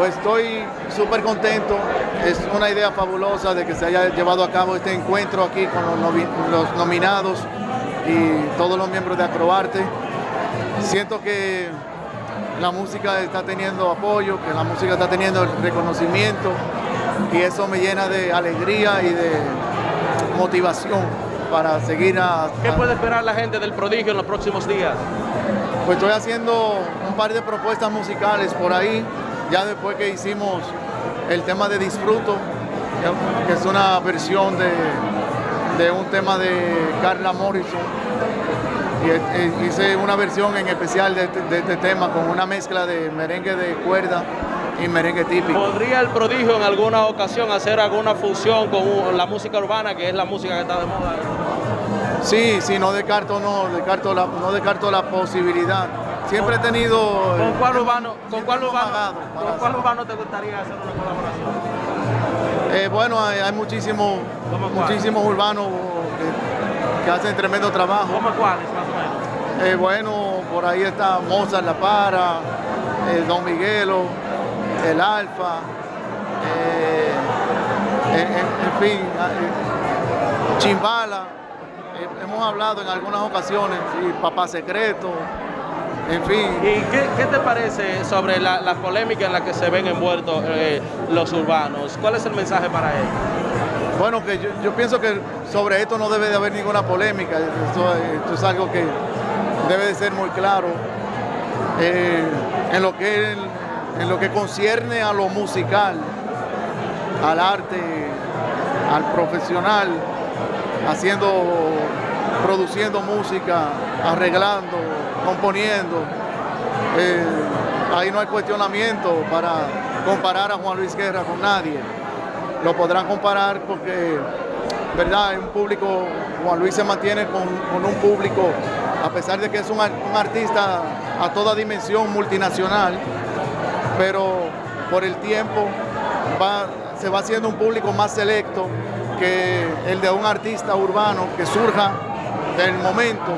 Pues estoy súper contento, es una idea fabulosa de que se haya llevado a cabo este encuentro aquí con los, nominados y todos los miembros de Acroarte. Siento que la música está teniendo apoyo, que la música está teniendo el reconocimiento y eso me llena de alegría y de motivación para seguir a... ¿Qué puede esperar la gente del prodigio en los próximos días? Pues estoy haciendo un par de propuestas musicales por ahí, ya después que hicimos el tema de Disfruto, que es una versión de, un tema de Carla Morrison, y hice una versión en especial este, de este, tema con una mezcla de merengue de cuerda y merengue típico. ¿Podría el prodigio en alguna ocasión hacer alguna función con la música urbana, que es la música que está de moda? Sí, sí, no descarto, no descarto la, no descarto la posibilidad. Siempre he tenido... ¿Con cuál urbano, con cuál urbano, ¿con cuál urbano te gustaría hacer una colaboración? Eh, bueno, hay, muchísimos, muchísimos urbanos que, hacen tremendo trabajo. ¿Cómo cuáles, más o menos? Eh, bueno, por ahí está Mozart La Para, eh, Don Miguelo, El Alfa, en, fin, Chimbala hemos hablado en algunas ocasiones, y Papá Secreto, en fin. ¿Y qué, te parece sobre la, polémica en la que se ven envueltos eh, los urbanos? ¿Cuál es el mensaje para él? Bueno, que yo, pienso que sobre esto no debe de haber ninguna polémica, esto, es algo que debe de ser muy claro. Eh, en, lo que, en lo que concierne a lo musical, al arte, al profesional, haciendo, produciendo música, arreglando, componiendo. Eh, ahí no hay cuestionamiento para comparar a Juan Luis Guerra con nadie. Lo podrán comparar porque, ¿verdad? Un público, Juan Luis se mantiene con, un público, a pesar de que es un, artista a toda dimensión multinacional, pero por el tiempo se va haciendo un público más selecto que el de un artista urbano que surja del momento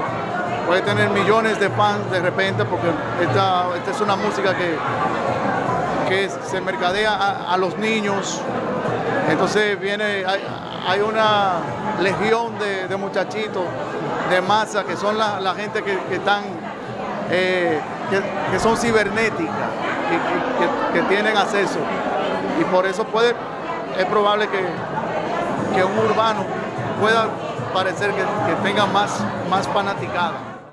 puede tener millones de fans de repente porque esta, es una música que, se mercadea a, los niños entonces viene hay, una legión de, muchachitos de masa que son la, gente que, están eh, que, son cibernéticas que, que tienen acceso y por eso puede es probable que que un urbano pueda parecer que, tenga más, más fanaticada.